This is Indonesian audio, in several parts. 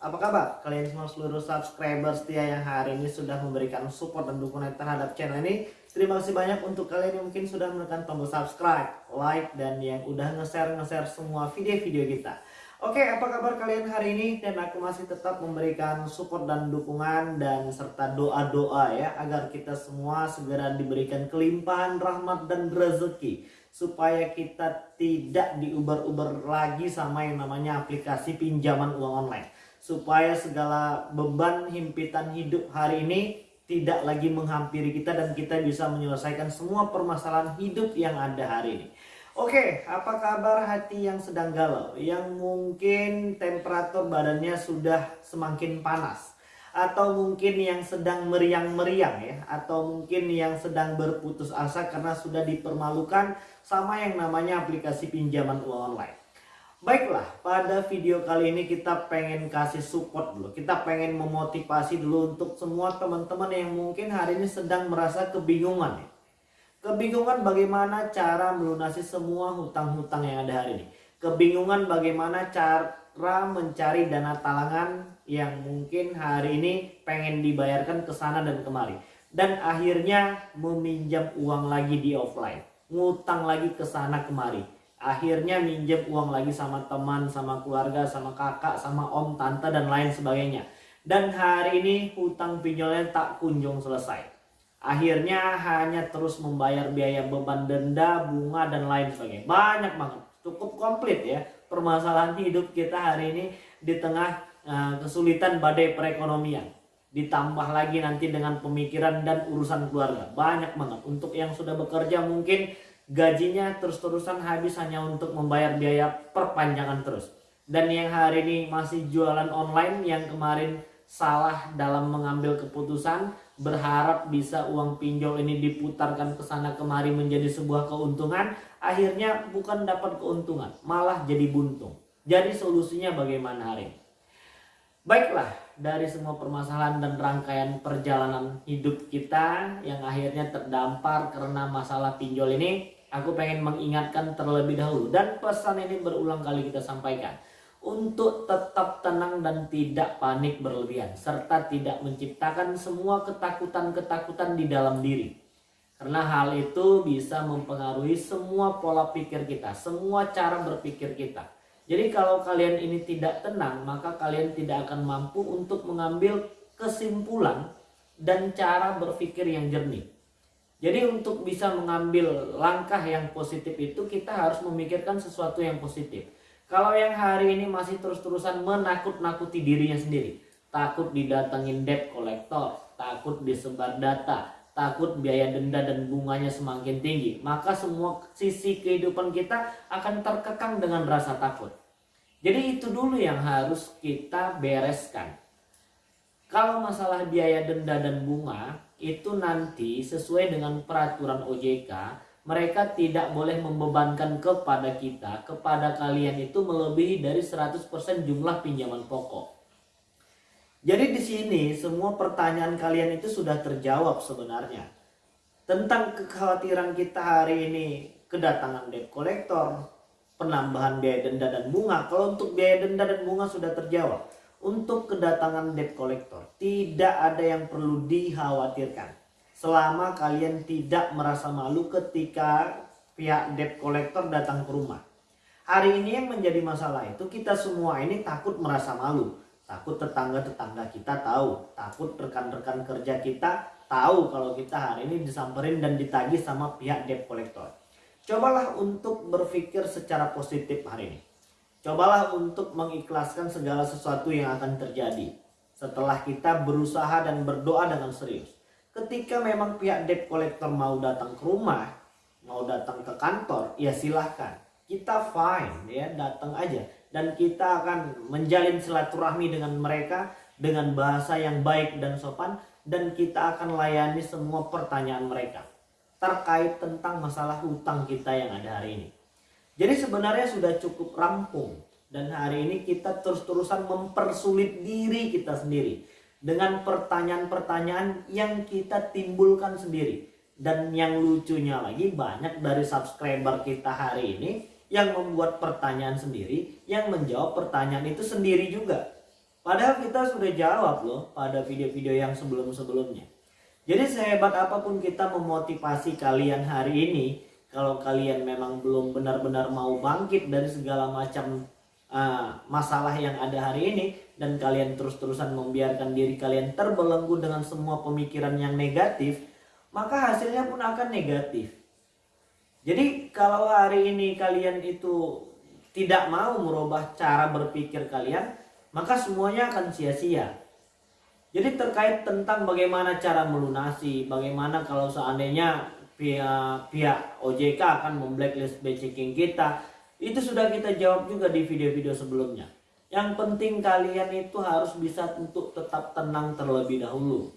apa kabar? Kalian semua seluruh subscriber setia yang hari ini sudah memberikan support dan dukungan terhadap channel ini. Terima kasih banyak untuk kalian yang mungkin sudah menekan tombol subscribe, like, dan yang udah nge-share nge-share semua video-video kita. Oke, apa kabar kalian hari ini? Dan aku masih tetap memberikan support dan dukungan dan serta doa-doa ya agar kita semua segera diberikan kelimpahan rahmat dan rezeki supaya kita tidak diuber-uber lagi sama yang namanya aplikasi pinjaman uang online supaya segala beban himpitan hidup hari ini tidak lagi menghampiri kita dan kita bisa menyelesaikan semua permasalahan hidup yang ada hari ini. Oke, apa kabar hati yang sedang galau? Yang mungkin temperatur badannya sudah semakin panas atau mungkin yang sedang meriang-meriang ya atau mungkin yang sedang berputus asa karena sudah dipermalukan sama yang namanya aplikasi pinjaman uang online. Baiklah, pada video kali ini kita pengen kasih support dulu. Kita pengen memotivasi dulu untuk semua teman-teman yang mungkin hari ini sedang merasa kebingungan. Ya. Kebingungan bagaimana cara melunasi semua hutang-hutang yang ada hari ini. Kebingungan bagaimana cara mencari dana talangan yang mungkin hari ini pengen dibayarkan ke sana dan kemari. Dan akhirnya meminjam uang lagi di offline. Ngutang lagi ke sana kemari akhirnya minjem uang lagi sama teman, sama keluarga, sama kakak, sama om, tante, dan lain sebagainya. Dan hari ini hutang pinjolnya tak kunjung selesai. Akhirnya hanya terus membayar biaya beban denda, bunga, dan lain sebagainya. Banyak banget, cukup komplit ya permasalahan hidup kita hari ini di tengah uh, kesulitan badai perekonomian. Ditambah lagi nanti dengan pemikiran dan urusan keluarga. Banyak banget. Untuk yang sudah bekerja mungkin gajinya terus-terusan habis hanya untuk membayar biaya perpanjangan terus. Dan yang hari ini masih jualan online yang kemarin salah dalam mengambil keputusan berharap bisa uang pinjol ini diputarkan ke sana kemari menjadi sebuah keuntungan. Akhirnya bukan dapat keuntungan malah jadi buntung. Jadi solusinya bagaimana hari ini? Baiklah dari semua permasalahan dan rangkaian perjalanan hidup kita yang akhirnya terdampar karena masalah pinjol ini aku pengen mengingatkan terlebih dahulu. Dan pesan ini berulang kali kita sampaikan. Untuk tetap tenang dan tidak panik berlebihan. Serta tidak menciptakan semua ketakutan-ketakutan di dalam diri. Karena hal itu bisa mempengaruhi semua pola pikir kita. Semua cara berpikir kita. Jadi kalau kalian ini tidak tenang maka kalian tidak akan mampu untuk mengambil kesimpulan dan cara berpikir yang jernih jadi untuk bisa mengambil langkah yang positif itu kita harus memikirkan sesuatu yang positif. Kalau yang hari ini masih terus-terusan menakut-nakuti dirinya sendiri, takut didatengin debt collector, takut disebar data, takut biaya denda dan bunganya semakin tinggi, maka semua sisi kehidupan kita akan terkekang dengan rasa takut. Jadi itu dulu yang harus kita bereskan. Kalau masalah biaya denda dan bunga, itu nanti sesuai dengan peraturan OJK mereka tidak boleh membebankan kepada kita, kepada kalian itu melebihi dari 100% jumlah pinjaman pokok. Jadi di sini semua pertanyaan kalian itu sudah terjawab sebenarnya. Tentang kekhawatiran kita hari ini kedatangan debt collector, penambahan biaya denda dan bunga. Kalau untuk biaya denda dan bunga sudah terjawab untuk kedatangan debt collector tidak ada yang perlu dikhawatirkan. Selama kalian tidak merasa malu ketika pihak debt collector datang ke rumah. Hari ini yang menjadi masalah itu kita semua ini takut merasa malu. Takut tetangga-tetangga kita tahu. Takut rekan-rekan kerja kita tahu kalau kita hari ini disamperin dan ditagih sama pihak debt collector. Cobalah untuk berpikir secara positif hari ini Cobalah untuk mengikhlaskan segala sesuatu yang akan terjadi setelah kita berusaha dan berdoa dengan serius. Ketika memang pihak debt collector mau datang ke rumah, mau datang ke kantor, ya silahkan. Kita fine ya, datang aja. Dan kita akan menjalin silaturahmi dengan mereka dengan bahasa yang baik dan sopan. Dan kita akan layani semua pertanyaan mereka terkait tentang masalah hutang kita yang ada hari ini. Jadi sebenarnya sudah cukup rampung dan hari ini kita terus-terusan mempersulit diri kita sendiri dengan pertanyaan-pertanyaan yang kita timbulkan sendiri. Dan yang lucunya lagi banyak dari subscriber kita hari ini yang membuat pertanyaan sendiri, yang menjawab pertanyaan itu sendiri juga. Padahal kita sudah jawab loh pada video-video yang sebelum-sebelumnya. Jadi sehebat apa pun kita memotivasi kalian hari ini, kalau kalian memang belum benar-benar mau bangkit dari segala macam uh, masalah yang ada hari ini dan kalian terus-terusan membiarkan diri kalian terbelenggu dengan semua pemikiran yang negatif, maka hasilnya pun akan negatif. Jadi kalau hari ini kalian itu tidak mau merubah cara berpikir kalian, maka semuanya akan sia-sia. Jadi terkait tentang bagaimana cara melunasi, bagaimana kalau seandainya pihak pihak OJK akan memblacklist checking kita, itu sudah kita jawab juga di video-video sebelumnya. Yang penting kalian itu harus bisa untuk tetap tenang terlebih dahulu.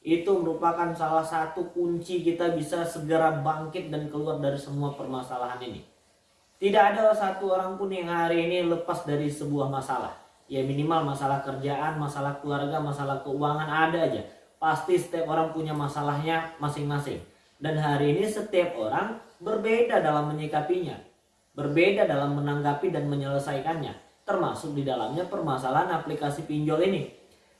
Itu merupakan salah satu kunci kita bisa segera bangkit dan keluar dari semua permasalahan ini. Tidak ada satu orang pun yang hari ini lepas dari sebuah masalah ya minimal masalah kerjaan, masalah keluarga, masalah keuangan ada aja. Pasti setiap orang punya masalahnya masing-masing. Dan hari ini setiap orang berbeda dalam menyikapinya. Berbeda dalam menanggapi dan menyelesaikannya. Termasuk di dalamnya permasalahan aplikasi pinjol ini.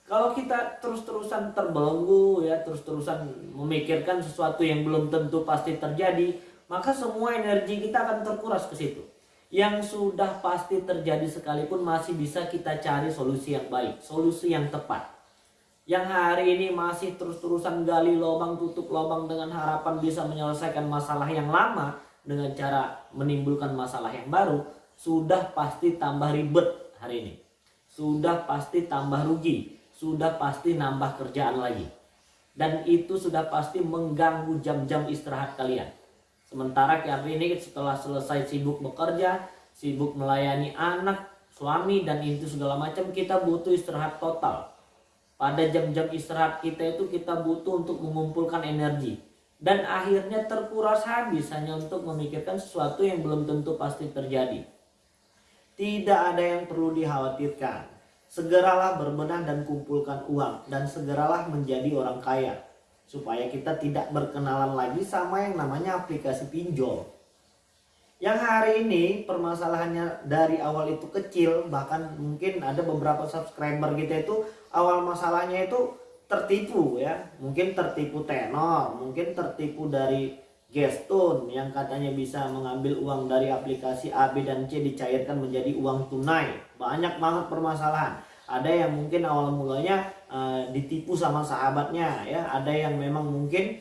Kalau kita terus-terusan terbelenggu ya, terus-terusan memikirkan sesuatu yang belum tentu pasti terjadi, maka semua energi kita akan terkuras ke situ yang sudah pasti terjadi sekalipun masih bisa kita cari solusi yang baik, solusi yang tepat. Yang hari ini masih terus-terusan gali lubang tutup lubang dengan harapan bisa menyelesaikan masalah yang lama dengan cara menimbulkan masalah yang baru, sudah pasti tambah ribet hari ini. Sudah pasti tambah rugi, sudah pasti nambah kerjaan lagi. Dan itu sudah pasti mengganggu jam-jam istirahat kalian Sementara hari ini setelah selesai sibuk bekerja, sibuk melayani anak, suami dan itu segala macam kita butuh istirahat total. Pada jam-jam istirahat kita itu kita butuh untuk mengumpulkan energi. Dan akhirnya terkuras habis hanya untuk memikirkan sesuatu yang belum tentu pasti terjadi. Tidak ada yang perlu dikhawatirkan. Segeralah berbenah dan kumpulkan uang dan segeralah menjadi orang kaya supaya kita tidak berkenalan lagi sama yang namanya aplikasi pinjol. Yang hari ini permasalahannya dari awal itu kecil, bahkan mungkin ada beberapa subscriber kita itu awal masalahnya itu tertipu ya. Mungkin tertipu tenor, mungkin tertipu dari Gestun yang katanya bisa mengambil uang dari aplikasi A, B, dan C dicairkan menjadi uang tunai. Banyak banget permasalahan ada yang mungkin awal mulanya uh, ditipu sama sahabatnya ya ada yang memang mungkin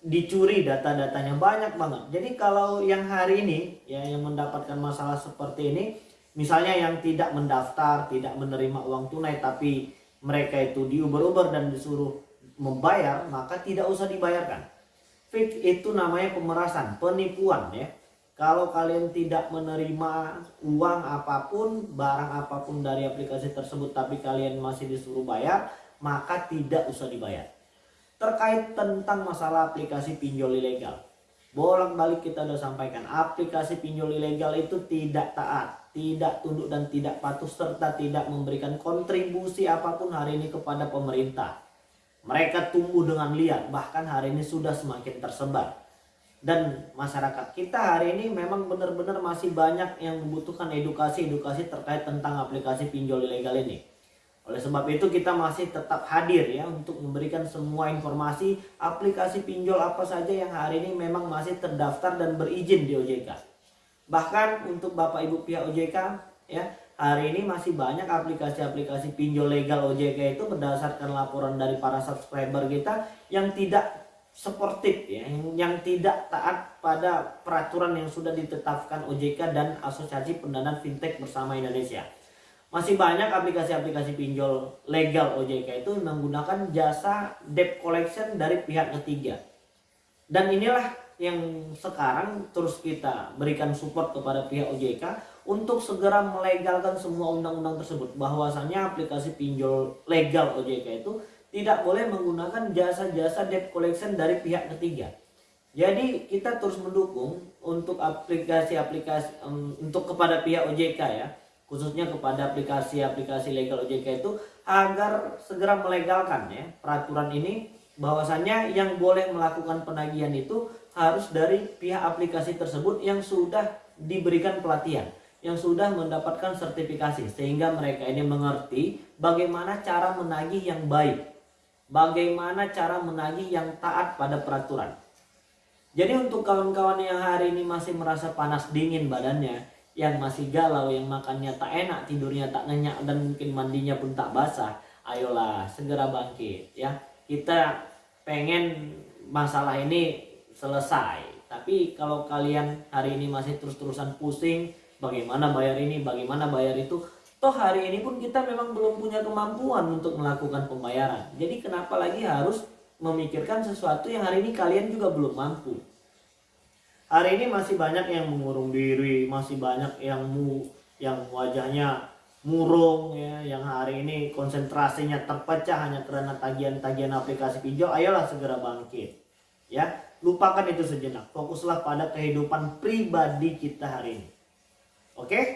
dicuri data-datanya banyak banget. Jadi kalau yang hari ini ya yang mendapatkan masalah seperti ini misalnya yang tidak mendaftar tidak menerima uang tunai tapi mereka itu diuber-uber dan disuruh membayar maka tidak usah dibayarkan. Fix itu namanya pemerasan penipuan ya. Kalau kalian tidak menerima uang apa pun, barang apa pun dari aplikasi tersebut tapi kalian masih disuruh bayar, maka tidak usah dibayar. Terkait tentang masalah aplikasi pinjol ilegal. Bolak-balik kita sudah sampaikan, aplikasi pinjol ilegal itu tidak taat, tidak tunduk dan tidak patuh serta tidak memberikan kontribusi apa pun hari ini kepada pemerintah. Mereka tumbuh dengan liar, bahkan hari ini sudah semakin tersebar dan masyarakat kita hari ini memang benar-benar masih banyak yang membutuhkan edukasi-edukasi terkait tentang aplikasi pinjol ilegal ini. Oleh sebab itu kita masih tetap hadir ya untuk memberikan semua informasi aplikasi pinjol apa saja yang hari ini memang masih terdaftar dan berizin di OJK. Bahkan untuk Bapak Ibu pihak OJK ya hari ini masih banyak aplikasi-aplikasi pinjol legal OJK itu berdasarkan laporan dari para subscriber kita yang tidak sportif ya yang tidak taat pada peraturan yang sudah ditetapkan OJK dan Asosiasi Pendanaan Fintech bersama Indonesia. Masih banyak aplikasi-aplikasi pinjol legal OJK itu menggunakan jasa debt collection dari pihak ketiga. Dan inilah yang sekarang terus kita berikan support kepada pihak OJK untuk segera melegalkan semua undang-undang tersebut bahwasannya aplikasi pinjol legal OJK itu tidak boleh menggunakan jasa-jasa debt collection dari pihak ketiga. Jadi kita terus mendukung untuk aplikasi-aplikasi untuk kepada pihak OJK ya, khususnya kepada aplikasi-aplikasi legal OJK itu agar segera melegalkan ya peraturan ini bahwasannya yang boleh melakukan penagihan itu harus dari pihak aplikasi tersebut yang sudah diberikan pelatihan yang sudah mendapatkan sertifikasi sehingga mereka ini mengerti bagaimana cara menagih yang baik. Bagaimana cara menagih yang taat pada peraturan. Jadi untuk kawan-kawan yang hari ini masih merasa panas dingin badannya, yang masih galau, yang makannya tak enak, tidurnya tak nyenyak dan mungkin mandinya pun tak basah, ayolah segera bangkit ya. Kita pengen masalah ini selesai. Tapi kalau kalian hari ini masih terus-terusan pusing, bagaimana bayar ini, bagaimana bayar itu. Toh hari ini pun kita memang belum punya kemampuan untuk melakukan pembayaran. Jadi kenapa lagi harus memikirkan sesuatu yang hari ini kalian juga belum mampu. Hari ini masih banyak yang mengurung diri, masih banyak yang mu, yang wajahnya murung ya, yang hari ini konsentrasinya terpecah hanya karena tagihan-tagihan aplikasi pinjol. Ayolah segera bangkit. Ya, lupakan itu sejenak. Fokuslah pada kehidupan pribadi kita hari ini. Oke?